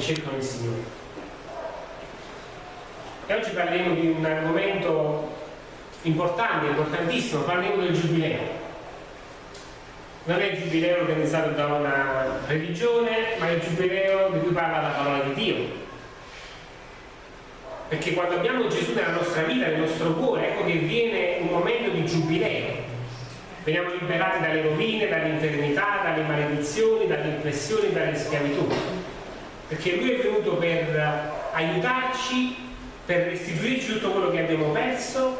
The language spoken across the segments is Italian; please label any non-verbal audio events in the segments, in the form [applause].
che cercano il Signore. E oggi parleremo di un argomento importante, importantissimo, parleremo del Giubileo. Non è il Giubileo organizzato da una religione, ma è il Giubileo di cui parla la parola di Dio. Perché quando abbiamo Gesù nella nostra vita, nel nostro cuore, ecco che viene un momento di giubileo. Veniamo liberati dalle rovine, dall'infermità, dalle maledizioni, dalle impressioni, dalle schiavitù. Perché Lui è venuto per aiutarci, per restituirci tutto quello che abbiamo perso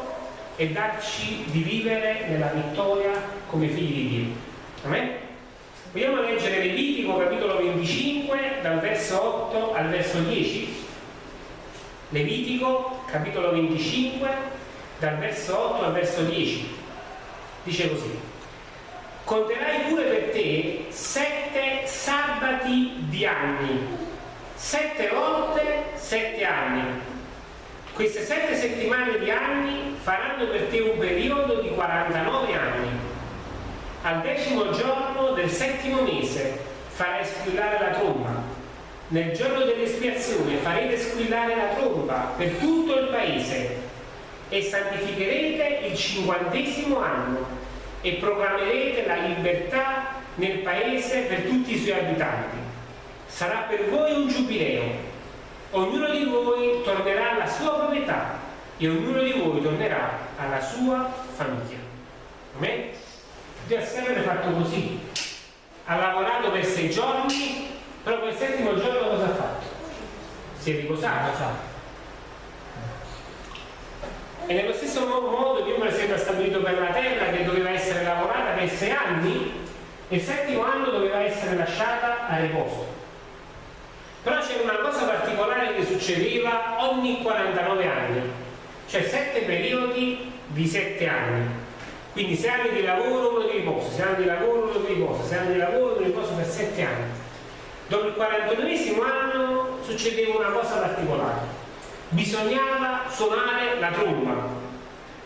e darci di vivere nella vittoria come figli di Dio. Amen? Vogliamo leggere Levitico capitolo 25 dal verso 8 al verso 10? Levitico capitolo 25 dal verso 8 al verso 10 dice così conterai pure per te sette sabati di anni sette volte sette anni. Queste sette settimane di anni faranno per te un periodo di 49 anni. Al decimo giorno del settimo mese farai squillare la tromba. Nel giorno dell'espiazione farete squillare la tromba per tutto il paese e santificherete il cinquantesimo anno e proclamerete la libertà nel paese per tutti i suoi abitanti. Sarà per voi un giubileo. Ognuno di voi tornerà alla sua proprietà e ognuno di voi tornerà alla sua famiglia. Amen? Dio ha sempre fatto così. Ha lavorato per sei giorni però quel settimo giorno cosa ha fatto? Si è riposato. E nello stesso modo Dio per esempio ha stabilito per la terra che doveva essere lavorata per sei anni e il settimo anno doveva essere lasciata a riposo. Però c'era una cosa particolare che succedeva ogni 49 anni, cioè sette periodi di sette anni. Quindi sei anni di lavoro, uno di riposo, sei anni di lavoro, uno di riposo, sei anni di lavoro, uno di riposo per sette anni. Dopo il 49 anno succedeva una cosa particolare. Bisognava suonare la tromba.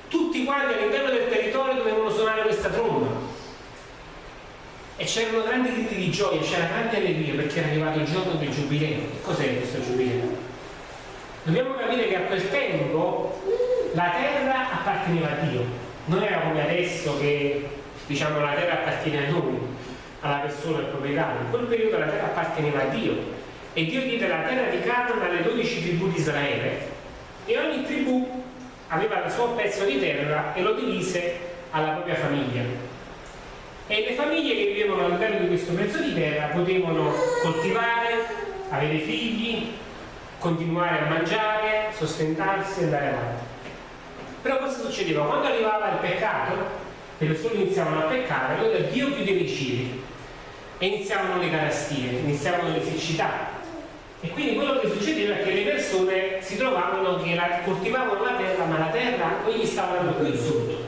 Tutti quanti all'interno del territorio dovevano suonare questa tromba. E c'erano grandi gridi di gioia, c'era grande allegria perché era arrivato il giorno del giubileo. Che cos'è questo giubileo? Dobbiamo capire che a quel tempo la terra apparteneva a Dio. Non era come adesso che diciamo la terra appartiene a noi alla persona, al proprietario. In quel periodo la terra apparteneva a Dio e Dio diede la terra di Canaan alle dodici tribù di Israele e ogni tribù aveva il suo pezzo di terra e lo divise alla propria famiglia. E le famiglie che vivevano all'interno di questo pezzo di terra potevano coltivare, avere figli, continuare a mangiare, sostentarsi e andare avanti. Però cosa succedeva? Quando arrivava il peccato, le persone iniziavano a peccare, allora Dio chiudeva i cieli e iniziavano le carestie, iniziavano le siccità. E quindi quello che succedeva è che le persone si trovavano che la, coltivavano la terra, ma la terra non gli stava dando più frutto.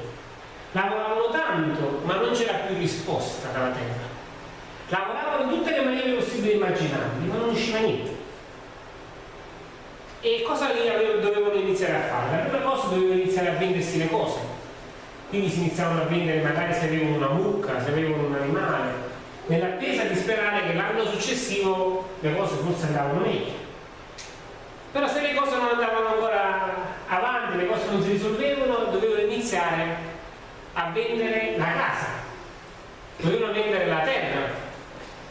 Lavoravano tanto, ma non c'era più risposta dalla terra. Lavoravano in tutte le maniere possibili e immaginabili, ma non usciva niente. E cosa dovevano iniziare a fare? La prima cosa dovevano iniziare a vendersi le cose. Quindi si iniziavano a vendere magari se avevano una mucca, se avevano un animale, nell'attesa di sperare che l'anno successivo le cose forse andavano meglio. Però se le cose non andavano ancora avanti, le cose non si risolvevano, dovevano iniziare a vendere la casa, dovevano vendere la terra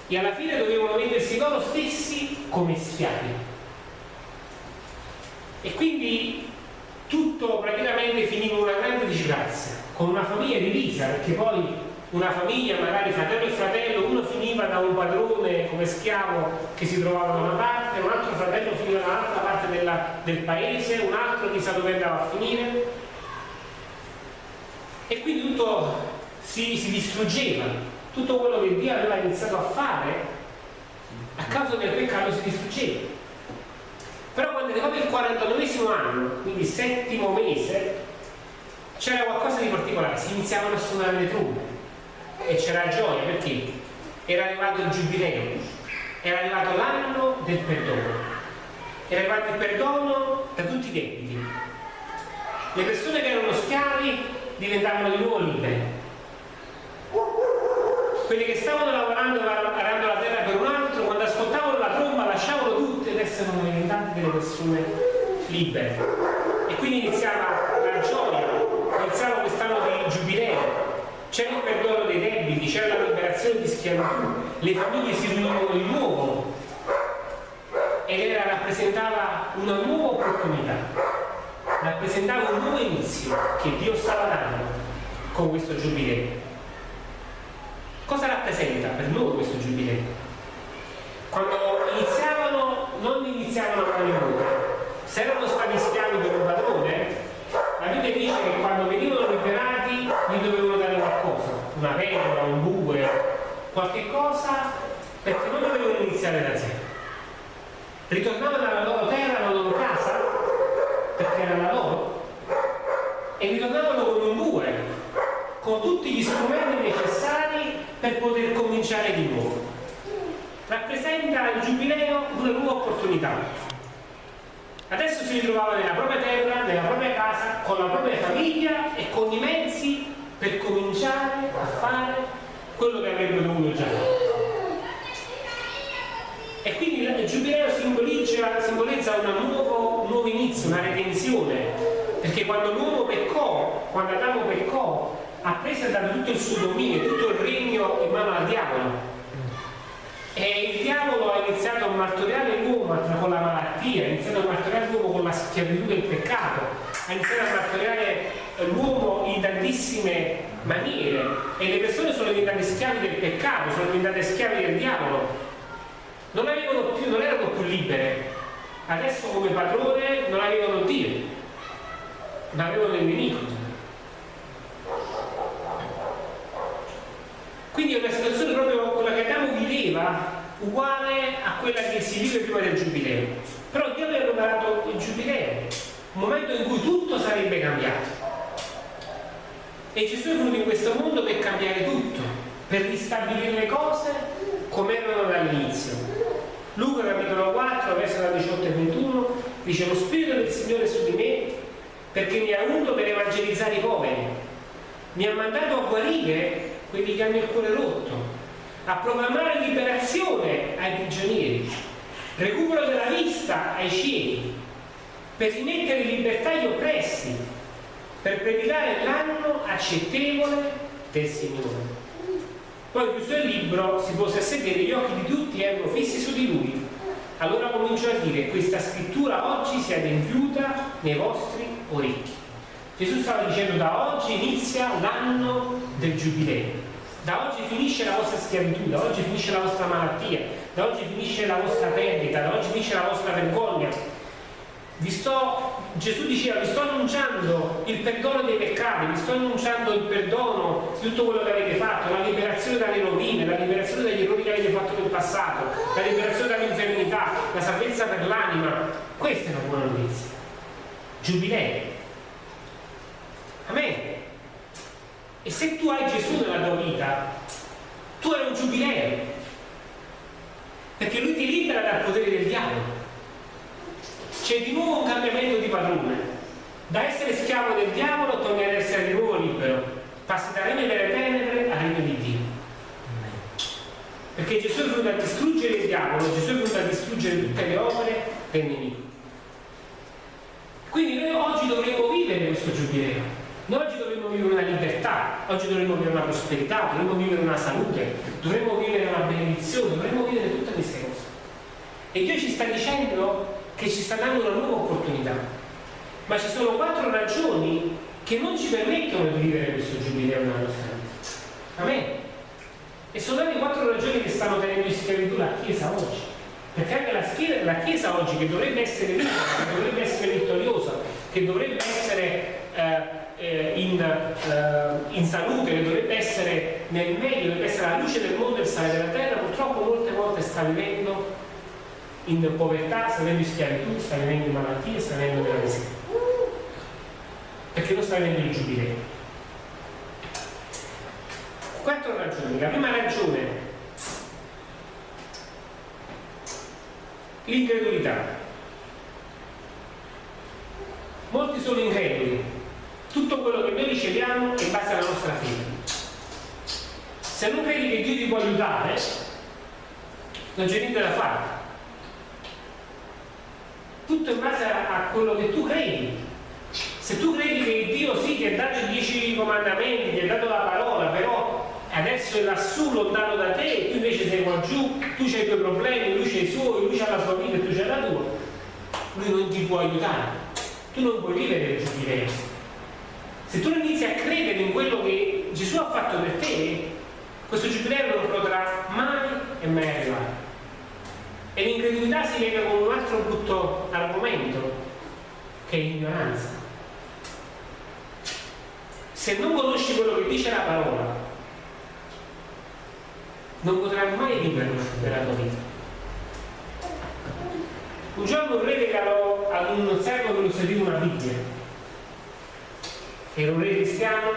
e alla fine dovevano vendersi loro stessi come schiavi. E quindi tutto praticamente finiva in una grande disgrazia, con una famiglia divisa, perché poi una famiglia, magari fratello e fratello, uno finiva da un padrone come schiavo che si trovava da una parte, un altro fratello finiva da un'altra parte della, del paese, un altro chissà dove andava a finire. E quindi tutto si, si distruggeva, tutto quello che Dio aveva iniziato a fare a causa del peccato si distruggeva. Però quando è arrivato il 49 anno, quindi il settimo mese, c'era qualcosa di particolare, si iniziavano a suonare le trombe e c'era gioia perché era arrivato il giubileo, era arrivato l'anno del perdono, era arrivato il perdono da tutti i debiti. Le persone che erano schiavi diventavano di nuovo liberi. Quelli che stavano lavorando, arando la terra per un altro, quando ascoltavano la tromba lasciavano tutte essere diventate delle persone libere. E quindi iniziava la gioia, iniziava quest'anno di giubileo, c'era il perdono dei debiti, c'era la liberazione di schiavitù, le famiglie si riunivano di nuovo ed era, rappresentava una nuova opportunità, rappresentava un nuovo inizio che Dio stava dando con questo giubileo. Cosa rappresenta per loro questo giubileo? Quando iniziavano, non iniziavano a mani nude, se erano stati schiavi per un padrone, la Bibbia dice che quando venivano liberati gli dovevano dare qualcosa, una pentola, un bue, qualche cosa, perché non dovevano iniziare da zero. Ritornavano alla loro terra, alla loro casa, perché era la loro, e ritornavano con un bue, con tutti gli strumenti necessari per poter cominciare di nuovo rappresenta il giubileo una nuova opportunità. Adesso si ritrovava nella propria terra, nella propria casa, con la propria famiglia e con i mezzi per cominciare a fare quello che avrebbe dovuto già fare. E quindi il giubileo simboleggia, simboleggia nuovo, un nuovo inizio, una redenzione, perché quando l'uomo peccò, quando Adamo peccò, ha preso dato tutto il suo dominio, tutto il regno in mano al diavolo e il diavolo ha iniziato a martoriare l'uomo con la malattia, ha iniziato a martoriare l'uomo con la schiavitù del peccato, ha iniziato a martoriare l'uomo in tantissime maniere e le persone sono diventate schiavi del peccato, sono diventate schiavi del diavolo. Non, più, non erano più libere. Adesso come padrone non avevano Dio, ma avevano il nemico. Quindi è una situazione proprio quella che Adamo viveva, uguale a quella che si vive prima del giubileo. Però Dio aveva preparato il giubileo, un momento in cui tutto sarebbe cambiato. E Gesù è venuto in questo mondo per cambiare tutto, per ristabilire le cose come erano dall'inizio. Luca capitolo 4, verso 18 e 21, dice lo Spirito del Signore è su di me perché mi ha unto per evangelizzare i poveri, mi ha mandato a guarire quelli che hanno il cuore rotto, a proclamare liberazione ai prigionieri, recupero della vista ai ciechi, per rimettere in libertà gli oppressi, per predicare l'anno accettevole del Signore. Poi chiuso il libro, si pose a sedere, gli occhi di tutti erano fissi su di lui. Allora cominciò a dire, questa scrittura oggi si è adempiuta nei vostri orecchi. Gesù stava dicendo da oggi inizia l'anno del giubileo. Da oggi finisce la vostra schiavitù, da oggi finisce la vostra malattia, da oggi finisce la vostra perdita, da oggi finisce la vostra vergogna. Sto, Gesù diceva, vi sto annunciando il perdono dei peccati, vi sto annunciando il perdono di tutto quello che avete fatto, la liberazione dalle rovine, la liberazione dagli errori che avete fatto nel passato, la liberazione dall'infermità, la salvezza per l'anima. Questa è una buona notizia. Giubileo. Amen. Se tu hai Gesù nella tua vita, tu hai un giubileo, perché lui ti libera dal potere del diavolo. C'è di nuovo un cambiamento di padrone. Da essere schiavo del diavolo torni ad essere di nuovo libero. Passi da regno delle tenebre al regno di Dio. Perché Gesù è venuto a distruggere il diavolo, Gesù è venuto a distruggere tutte le opere del nemico. Quindi noi oggi dovremmo vivere questo giubileo noi oggi dovremmo vivere una libertà, oggi dovremmo vivere una prosperità, dovremmo vivere una salute, dovremmo vivere una benedizione, dovremmo vivere tutte queste cose. E Dio ci sta dicendo che ci sta dando una nuova opportunità. Ma ci sono quattro ragioni che non ci permettono di vivere questo giubileo nella nostra vita. Amen. E sono le quattro ragioni che stanno tenendo in schiavitù la Chiesa oggi. Perché anche la, schiera, la Chiesa oggi, che dovrebbe essere libera, che dovrebbe essere vittoriosa, che dovrebbe essere eh, eh, in, eh, in, salute, che dovrebbe essere nel meglio, dovrebbe essere la luce del mondo e il sale della terra, purtroppo molte volte sta vivendo in povertà, sta vivendo in schiavitù, sta vivendo in malattie, sta vivendo nella miseria. Perché non sta vivendo il giubileo. Quattro ragioni. La prima ragione, l'incredulità. Molti sono increduli, tutto quello che noi riceviamo è in base alla nostra fede. Se non aiutare, non c'è niente da fare. tutto in base a, a quello che tu credi. Se tu credi che Dio sì ti ha dato i dieci comandamenti, ti ha dato la parola, però adesso è lassù lontano da te, tu invece sei qua giù, tu hai i tuoi problemi, lui c'ha i suoi, lui c'ha la sua vita e tu c'hai la tua, lui non ti può aiutare. Tu non puoi vivere il giubileo. Se tu non inizi a credere in quello che Gesù ha fatto per te, questo giubileo non potrà mai e mai arrivare. E l'incredulità si lega con un altro brutto argomento, che è l'ignoranza. Se non conosci quello che dice la parola, non potrai mai vivere nella tua vita. Un giorno un re regalò ad un servo che lo serviva una Bibbia. Era un re cristiano, il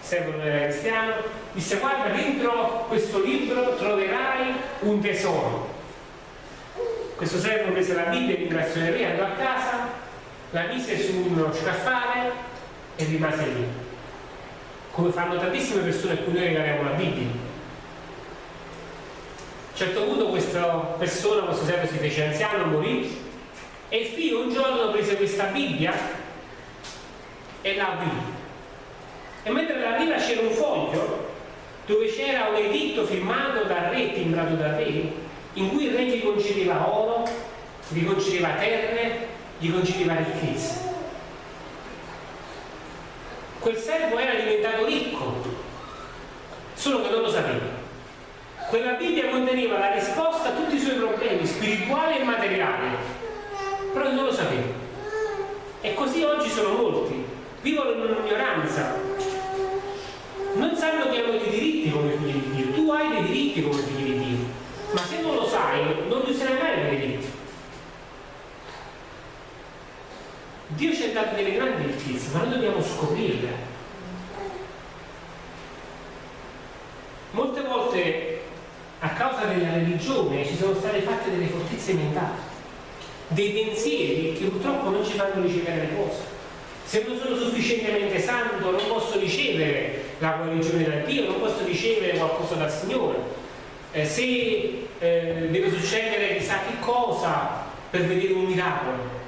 servo non era cristiano, disse guarda dentro questo libro troverai un tesoro. Questo servo prese la Bibbia, ringraziò il re, andò a casa, la mise su uno scaffale e rimase lì. Come fanno tantissime persone a cui noi regaliamo la Bibbia a un certo punto questa persona, questo servo si fece anziano, morì e il figlio un giorno prese questa Bibbia e la aprì. E mentre la apriva c'era un foglio dove c'era un editto firmato dal re, timbrato dal re, in cui il re gli concedeva oro, gli concedeva terre, gli concedeva ricchezze. Quel servo era diventato ricco, solo che non lo sapeva. Quella Bibbia conteneva la risposta a tutti i suoi problemi spirituali e materiali, però non lo sapeva. E così oggi sono molti, vivono in un'ignoranza, non sanno che hanno dei hai dei diritti come figli di Dio, ma se non lo sai, non userai mai quei diritti. Dio ci ha dato delle grandi ricchezze, ma noi dobbiamo scoprirle. Molte volte a causa della religione ci sono state fatte delle fortezze mentali, dei pensieri che purtroppo non ci fanno ricevere le cose. Se non sono sufficientemente santo non posso ricevere la guarigione da Dio, non posso ricevere qualcosa dal Signore. Eh, se eh, deve succedere chissà che cosa per vedere un miracolo.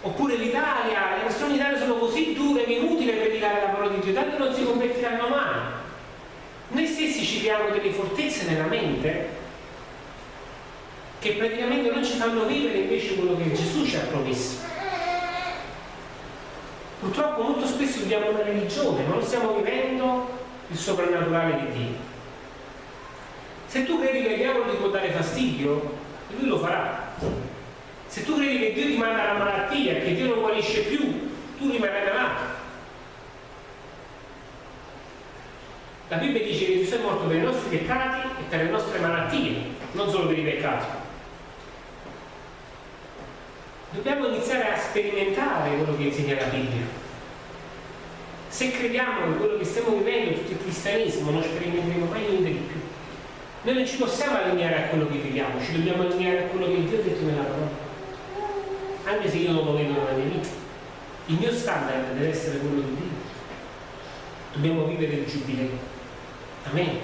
Oppure l'Italia, le persone in Italia sono così dure che è inutile predicare la parola di Dio, tanto non si convertiranno mai. Noi stessi ci diamo delle fortezze nella mente che praticamente non ci fanno vivere invece quello che Gesù ci ha promesso. Purtroppo molto spesso viviamo una religione, ma non stiamo vivendo il soprannaturale di Dio. Se tu credi che il diavolo ti può dare fastidio, lui lo farà. Se tu credi che Dio ti manda la malattia, che Dio non guarisce più, tu rimarrai malato. La Bibbia dice che Gesù è morto per i nostri peccati e per le nostre malattie, non solo per i peccati. Dobbiamo iniziare a sperimentare quello che insegna la Bibbia. Se crediamo che quello che stiamo vivendo, tutto il cristianesimo, non sperimenteremo mai niente di più. Noi non ci possiamo allineare a quello che viviamo, ci dobbiamo allineare a quello che Dio ha detto nella parola. Anche se io non lo vedo nella mia vita. Il mio standard deve essere quello di Dio. Dobbiamo vivere il giubileo. Amen.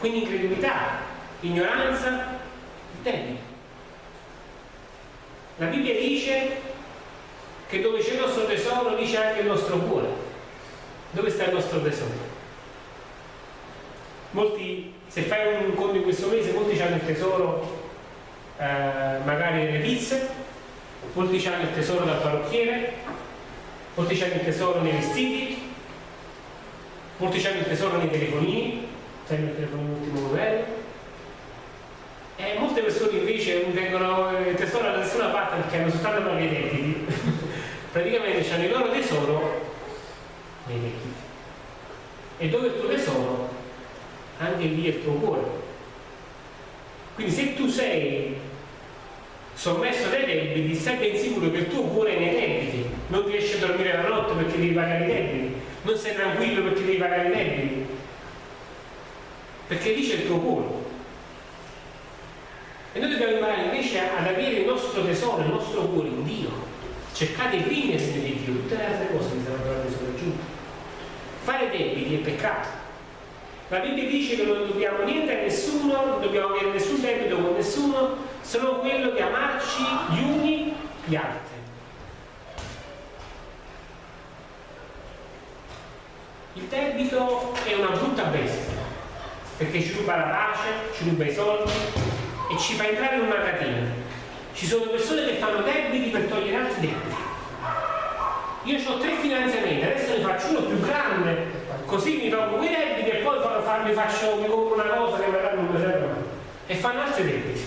Quindi incredulità, ignoranza, debito. La Bibbia dice che dove c'è il nostro tesoro dice anche il nostro cuore. Dove sta il nostro tesoro? Molti, se fai un conto in questo mese, molti hanno il tesoro eh, magari nelle pizze, molti hanno il tesoro dal parrucchiere, molti hanno il tesoro nei vestiti, molti hanno il tesoro nei telefonini, sempre il telefonino ultimo modello, e molte persone invece non tengono perché hanno soltanto propri debiti. [laughs] Praticamente hanno il loro tesoro nei debiti. E dove il tuo tesoro? Anche lì è il tuo cuore. Quindi se tu sei sommesso dai debiti, stai ben sicuro che il tuo cuore è nei debiti, non riesci a dormire la notte perché devi pagare i debiti non sei tranquillo perché devi pagare i debiti perché lì c'è il tuo cuore e noi dobbiamo imparare invece ad avere il nostro tesoro, il nostro cuore in Dio. Cercate il regno di Dio tutte le altre cose che saranno trovate sopraggiunte fare debiti è peccato. La Bibbia dice che non dobbiamo niente a nessuno non dobbiamo avere nessun debito con nessuno sono quello di amarci gli uni gli altri. Il debito è una brutta bestia, perché ci ruba la pace, ci ruba i soldi e ci fa entrare in una catena. Ci sono persone che fanno debiti per togliere altri debiti. Io ho tre finanziamenti, adesso ne faccio uno più grande, così mi tolgo quei debiti e poi mi faccio, mi compro una cosa che magari non mi serve mai. E fanno altri debiti.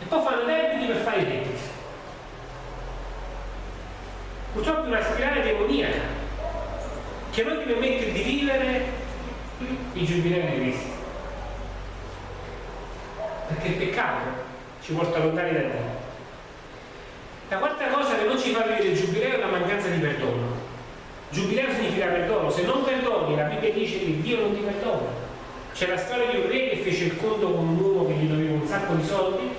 E poi fanno debiti per fare i debiti. Purtroppo è una spirale demoniaca che non ti permette di vivere i giubilei di Cristo. Perché il peccato ci porta lontani da Dio. La quarta cosa che non ci fa vivere il giubileo è la mancanza di perdono. Giubileo significa perdono, se non perdoni, la Bibbia dice che Dio non ti perdona. C'è la storia di un re che fece il conto con un uomo che gli doveva un sacco di soldi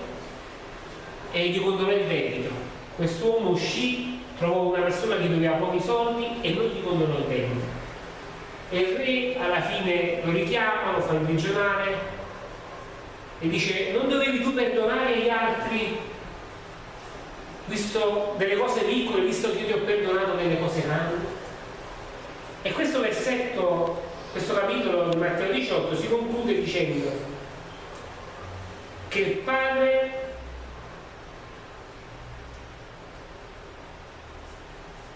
e gli condonò il debito. Quest'uomo uscì trovò una persona che doveva pochi soldi e non gli condonò il debito. E il re alla fine lo richiama, lo fa imprigionare e dice non dovevi tu perdonare gli altri visto delle cose piccole, visto che io ti ho perdonato delle cose grandi? E questo versetto, questo capitolo di Matteo 18 si conclude dicendo che il Padre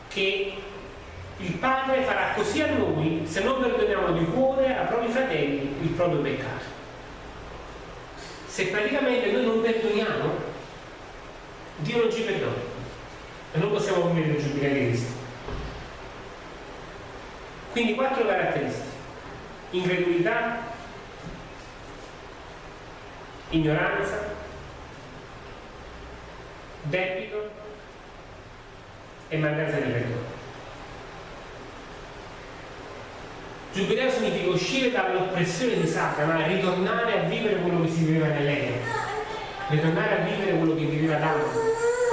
che il Padre farà così a noi se non perdoniamo di cuore ai propri fratelli il proprio peccato. Se praticamente noi non perdoniamo, Dio non ci perdona e non possiamo vivere il giubileo di Cristo. Quindi quattro caratteristiche. Incredulità, ignoranza, debito e mancanza di perdono. Giubileo significa uscire dall'oppressione di Satana e ritornare a vivere quello che si viveva nell'Eden, ritornare a vivere quello che viveva Adamo.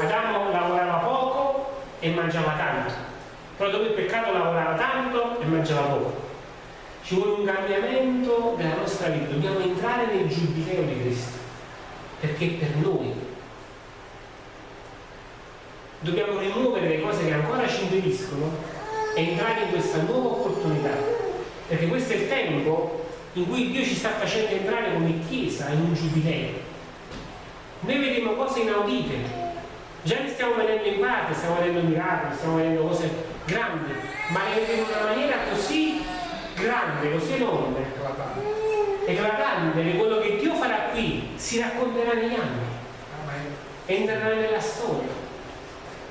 Adamo lavorava poco e mangiava tanto, però dopo il peccato lavorava tanto e mangiava poco. Ci vuole un cambiamento della nostra vita, dobbiamo entrare nel giubileo di Cristo, perché per noi. Dobbiamo rimuovere le cose che ancora ci impediscono e entrare in questa nuova opportunità perché questo è il tempo in cui Dio ci sta facendo entrare come Chiesa in un giubileo. Noi vediamo cose inaudite. Già ne stiamo vedendo in parte stiamo vedendo miracoli, stiamo vedendo cose grandi ma le vedremo in una maniera così grande, così enorme. Eclatante che quello che Dio farà qui si racconterà negli anni. Entrerà nella storia.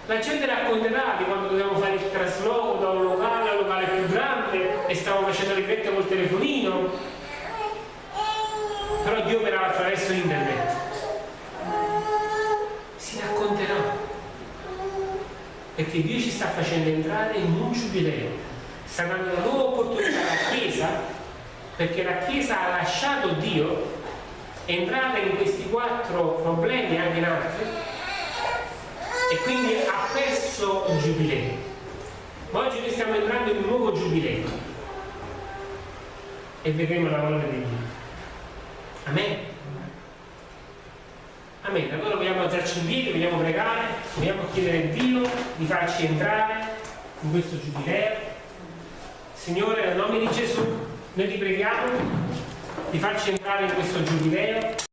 La gente racconterà di quando dovevamo fare il trasloco da un locale a un locale più grande e stavamo facendo le ripette col telefonino. Però Dio operava attraverso internet. Si racconterà. Perché Dio ci sta facendo entrare in un giubileo. Sta dando una nuova opportunità alla Chiesa, perché la Chiesa ha lasciato Dio, è entrata in questi quattro problemi e anche in altri, e quindi ha perso il giubileo. Ma oggi noi stiamo entrando in un nuovo giubileo e vedremo la parola di Dio. Amen. Amen. Allora vogliamo alzarci in piedi, vogliamo pregare, vogliamo chiedere a Dio di farci entrare in questo giubileo. Signore, nel nome di Gesù, noi ti preghiamo di farci entrare in questo giubileo